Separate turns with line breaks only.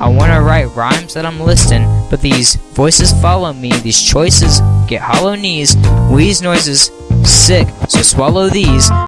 I wanna write rhymes that I'm listing, but these voices follow me, these choices get hollow knees, wheeze noises, sick, so swallow these.